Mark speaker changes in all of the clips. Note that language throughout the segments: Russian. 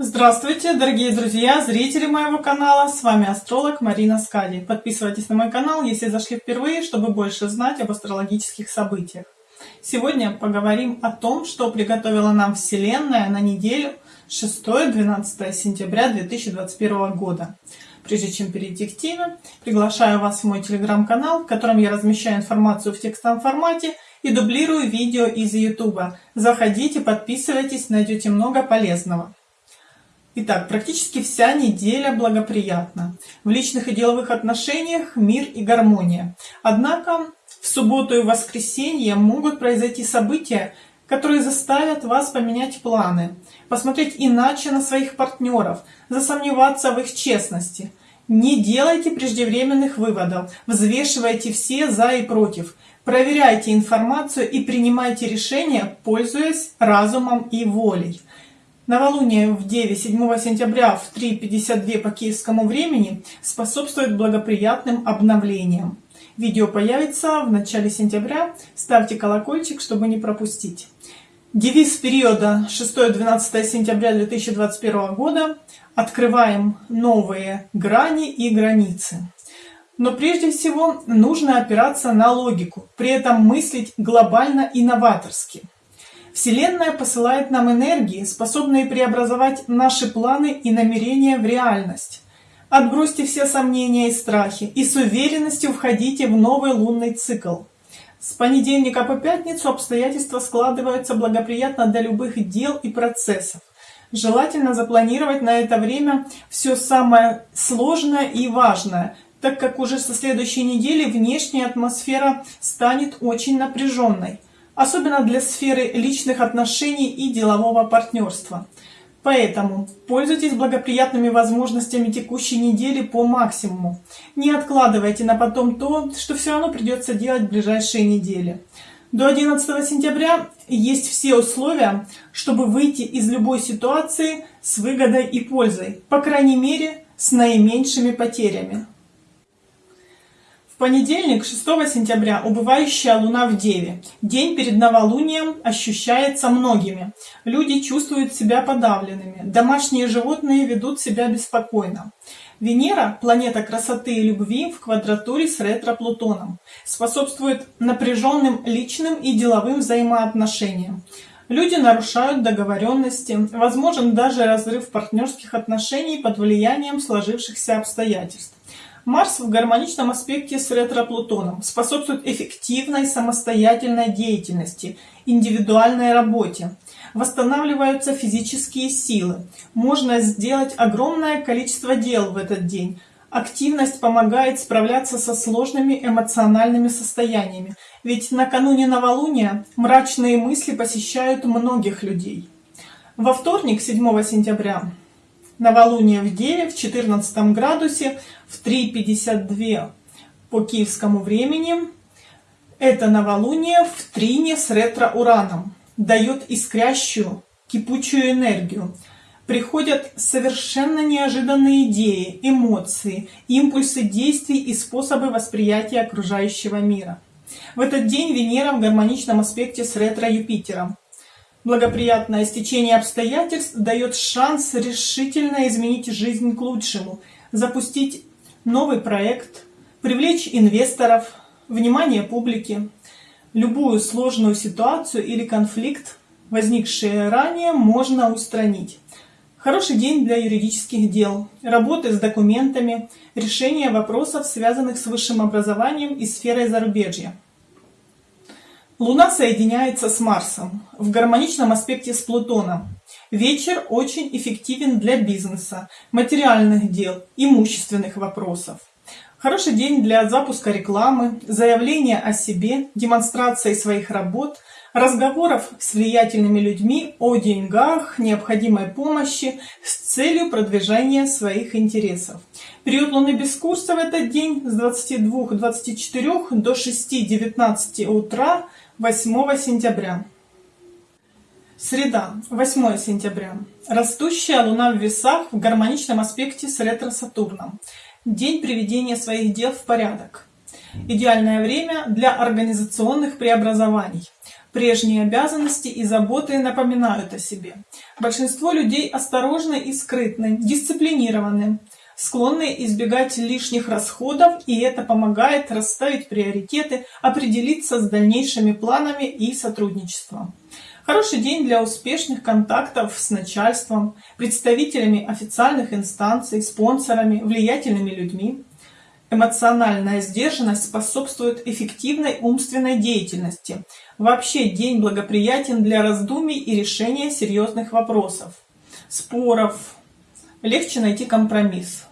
Speaker 1: Здравствуйте, дорогие друзья, зрители моего канала, с вами астролог Марина Скади. Подписывайтесь на мой канал, если зашли впервые, чтобы больше знать об астрологических событиях. Сегодня поговорим о том, что приготовила нам Вселенная на неделю 6-12 сентября 2021 года. Прежде чем перейти к теме, приглашаю вас в мой телеграм-канал, в котором я размещаю информацию в текстовом формате и дублирую видео из YouTube. Заходите, подписывайтесь, найдете много полезного. Итак, практически вся неделя благоприятна. В личных и деловых отношениях мир и гармония. Однако в субботу и воскресенье могут произойти события, которые заставят вас поменять планы, посмотреть иначе на своих партнеров, засомневаться в их честности. Не делайте преждевременных выводов, взвешивайте все за и против, проверяйте информацию и принимайте решения, пользуясь разумом и волей. Новолуние в Деве 7 сентября в 3.52 по киевскому времени способствует благоприятным обновлениям. Видео появится в начале сентября. Ставьте колокольчик, чтобы не пропустить. Девиз периода 6-12 сентября 2021 года «Открываем новые грани и границы». Но прежде всего нужно опираться на логику, при этом мыслить глобально и новаторски. Вселенная посылает нам энергии, способные преобразовать наши планы и намерения в реальность. Отбросьте все сомнения и страхи и с уверенностью входите в новый лунный цикл. С понедельника по пятницу обстоятельства складываются благоприятно для любых дел и процессов. Желательно запланировать на это время все самое сложное и важное, так как уже со следующей недели внешняя атмосфера станет очень напряженной особенно для сферы личных отношений и делового партнерства. Поэтому пользуйтесь благоприятными возможностями текущей недели по максимуму. Не откладывайте на потом то, что все равно придется делать в ближайшие недели. До 11 сентября есть все условия, чтобы выйти из любой ситуации с выгодой и пользой, по крайней мере, с наименьшими потерями понедельник, 6 сентября, убывающая луна в Деве. День перед новолунием ощущается многими. Люди чувствуют себя подавленными. Домашние животные ведут себя беспокойно. Венера, планета красоты и любви, в квадратуре с ретро-Плутоном, способствует напряженным личным и деловым взаимоотношениям. Люди нарушают договоренности, возможен даже разрыв партнерских отношений под влиянием сложившихся обстоятельств. Марс в гармоничном аспекте с ретро-Плутоном способствует эффективной самостоятельной деятельности, индивидуальной работе. Восстанавливаются физические силы. Можно сделать огромное количество дел в этот день. Активность помогает справляться со сложными эмоциональными состояниями, ведь накануне новолуния мрачные мысли посещают многих людей. Во вторник, 7 сентября, новолуние в Деве в 14 градусе в 3.52 по киевскому времени. Это новолуние в трине с ретро-ураном. Дает искрящую, кипучую энергию. Приходят совершенно неожиданные идеи, эмоции, импульсы действий и способы восприятия окружающего мира. В этот день Венера в гармоничном аспекте с ретро-Юпитером. Благоприятное стечение обстоятельств дает шанс решительно изменить жизнь к лучшему, запустить новый проект, привлечь инвесторов, внимание публики. Любую сложную ситуацию или конфликт, возникшие ранее, можно устранить. Хороший день для юридических дел, работы с документами, решения вопросов, связанных с высшим образованием и сферой зарубежья. Луна соединяется с Марсом в гармоничном аспекте с Плутоном. Вечер очень эффективен для бизнеса, материальных дел, имущественных вопросов. Хороший день для запуска рекламы, заявления о себе, демонстрации своих работ, разговоров с влиятельными людьми о деньгах, необходимой помощи с целью продвижения своих интересов. Период Луны без курса в этот день с 22-24 до 6-19 утра 8 сентября. Среда, 8 сентября. Растущая Луна в весах в гармоничном аспекте с ретро-Сатурном. День приведения своих дел в порядок. Идеальное время для организационных преобразований. Прежние обязанности и заботы напоминают о себе. Большинство людей осторожны и скрытны, дисциплинированы, склонны избегать лишних расходов, и это помогает расставить приоритеты, определиться с дальнейшими планами и сотрудничеством. Хороший день для успешных контактов с начальством, представителями официальных инстанций, спонсорами, влиятельными людьми. Эмоциональная сдержанность способствует эффективной умственной деятельности. Вообще день благоприятен для раздумий и решения серьезных вопросов, споров. Легче найти компромисс.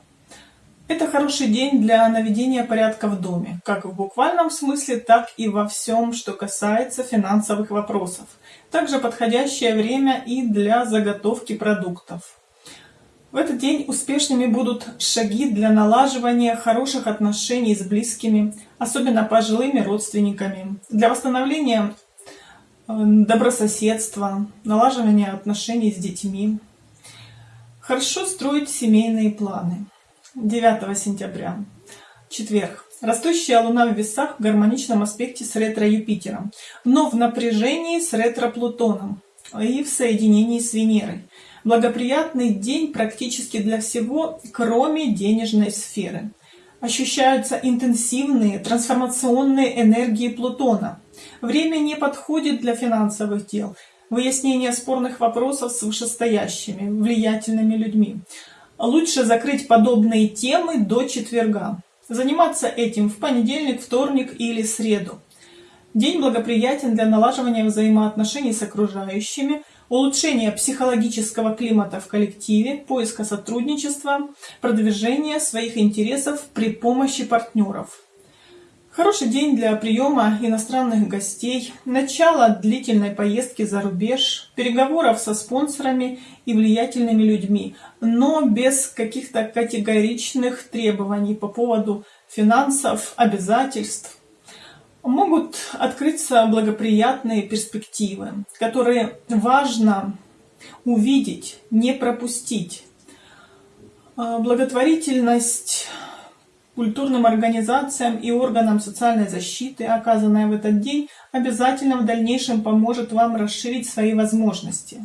Speaker 1: Это хороший день для наведения порядка в доме, как в буквальном смысле, так и во всем, что касается финансовых вопросов. Также подходящее время и для заготовки продуктов. В этот день успешными будут шаги для налаживания хороших отношений с близкими, особенно пожилыми родственниками, для восстановления э, добрососедства, налаживания отношений с детьми. Хорошо строить семейные планы. 9 сентября, четверг. Растущая Луна в весах в гармоничном аспекте с ретро-Юпитером, но в напряжении с ретро-Плутоном и в соединении с Венерой. Благоприятный день практически для всего, кроме денежной сферы. Ощущаются интенсивные трансформационные энергии Плутона. Время не подходит для финансовых дел, выяснения спорных вопросов с вышестоящими, влиятельными людьми. Лучше закрыть подобные темы до четверга. Заниматься этим в понедельник, вторник или среду. День благоприятен для налаживания взаимоотношений с окружающими, улучшения психологического климата в коллективе, поиска сотрудничества, продвижения своих интересов при помощи партнеров. Хороший день для приема иностранных гостей, начало длительной поездки за рубеж, переговоров со спонсорами и влиятельными людьми, но без каких-то категоричных требований по поводу финансов, обязательств могут открыться благоприятные перспективы, которые важно увидеть, не пропустить. Благотворительность культурным организациям и органам социальной защиты, оказанная в этот день, обязательно в дальнейшем поможет вам расширить свои возможности.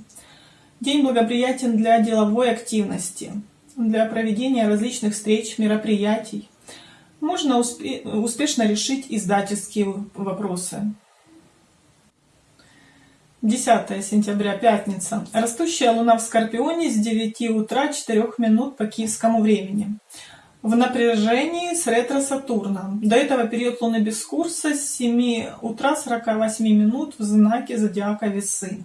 Speaker 1: День благоприятен для деловой активности, для проведения различных встреч, мероприятий, можно успе успешно решить издательские вопросы. 10 сентября, пятница. Растущая луна в Скорпионе с 9 утра 4 минут по киевскому времени. В напряжении с ретро-Сатурном. До этого период луны без курса с 7 утра 48 минут в знаке зодиака Весы.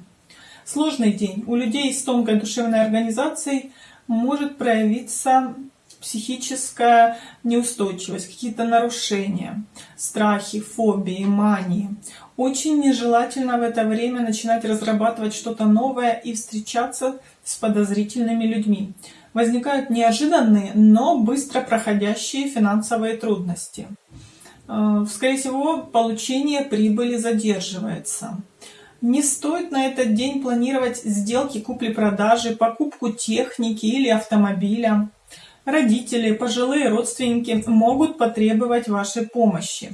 Speaker 1: Сложный день. У людей с тонкой душевной организацией может проявиться психическая неустойчивость, какие-то нарушения, страхи, фобии, мании. Очень нежелательно в это время начинать разрабатывать что-то новое и встречаться с подозрительными людьми. Возникают неожиданные, но быстро проходящие финансовые трудности. Э, скорее всего, получение прибыли задерживается. Не стоит на этот день планировать сделки купли-продажи, покупку техники или автомобиля. Родители, пожилые родственники могут потребовать вашей помощи.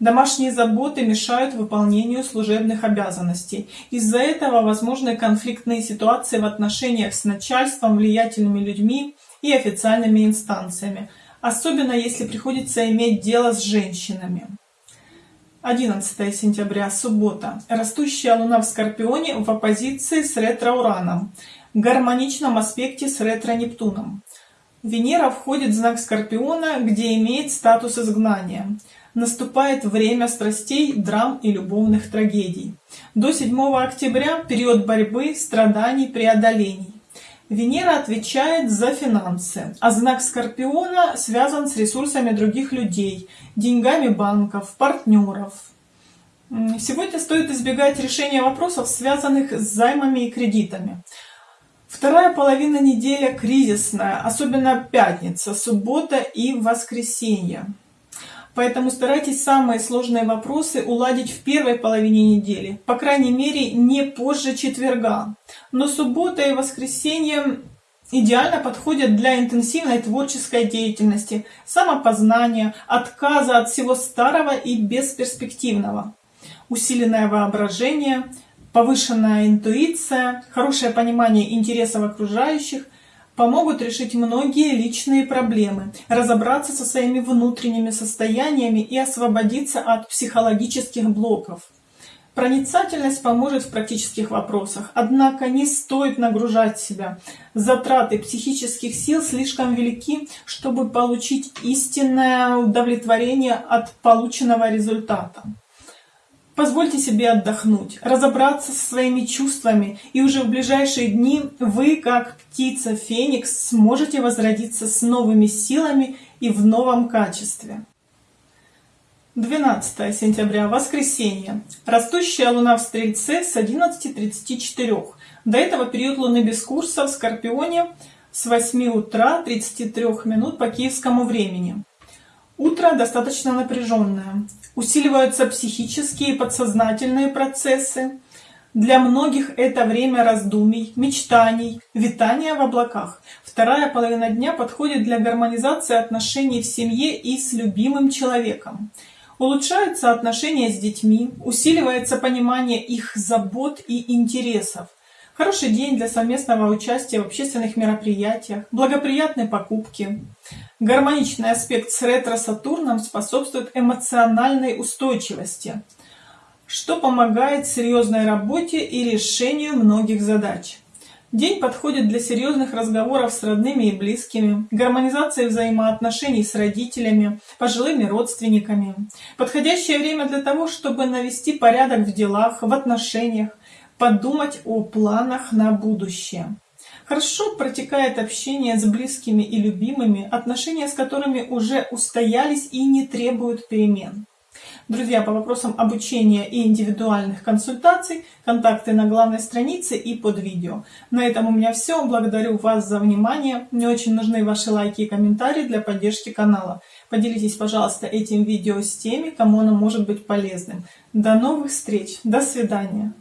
Speaker 1: Домашние заботы мешают выполнению служебных обязанностей. Из-за этого возможны конфликтные ситуации в отношениях с начальством, влиятельными людьми и официальными инстанциями, особенно если приходится иметь дело с женщинами. 11 сентября, суббота. Растущая луна в Скорпионе в оппозиции с ретро-Ураном, в гармоничном аспекте с ретро-Нептуном. Венера входит в знак Скорпиона, где имеет статус изгнания. Наступает время страстей, драм и любовных трагедий. До 7 октября период борьбы, страданий, преодолений. Венера отвечает за финансы, а знак Скорпиона связан с ресурсами других людей, деньгами банков, партнеров. Сегодня стоит избегать решения вопросов, связанных с займами и кредитами. Вторая половина недели кризисная, особенно пятница, суббота и воскресенье. Поэтому старайтесь самые сложные вопросы уладить в первой половине недели, по крайней мере не позже четверга. Но суббота и воскресенье идеально подходят для интенсивной творческой деятельности, самопознания, отказа от всего старого и бесперспективного. усиленное воображение, повышенная интуиция, хорошее понимание интересов окружающих помогут решить многие личные проблемы, разобраться со своими внутренними состояниями и освободиться от психологических блоков. Проницательность поможет в практических вопросах, однако не стоит нагружать себя. Затраты психических сил слишком велики, чтобы получить истинное удовлетворение от полученного результата. Позвольте себе отдохнуть, разобраться со своими чувствами, и уже в ближайшие дни вы, как птица Феникс, сможете возродиться с новыми силами и в новом качестве. 12 сентября, воскресенье. Растущая луна в Стрельце с 11.34. До этого период луны без курса в Скорпионе с 8 утра 33 минут по киевскому времени. Утро достаточно напряженное. Усиливаются психические и подсознательные процессы. Для многих это время раздумий, мечтаний, витания в облаках. Вторая половина дня подходит для гармонизации отношений в семье и с любимым человеком. Улучшаются отношения с детьми, усиливается понимание их забот и интересов. Хороший день для совместного участия в общественных мероприятиях, благоприятные покупки. Гармоничный аспект с ретро-сатурном способствует эмоциональной устойчивости, что помогает серьезной работе и решению многих задач. День подходит для серьезных разговоров с родными и близкими, гармонизации взаимоотношений с родителями, пожилыми родственниками. Подходящее время для того, чтобы навести порядок в делах, в отношениях, подумать о планах на будущее. Хорошо протекает общение с близкими и любимыми, отношения с которыми уже устоялись и не требуют перемен. Друзья, по вопросам обучения и индивидуальных консультаций, контакты на главной странице и под видео. На этом у меня все. Благодарю вас за внимание. Мне очень нужны ваши лайки и комментарии для поддержки канала. Поделитесь, пожалуйста, этим видео с теми, кому оно может быть полезным. До новых встреч. До свидания.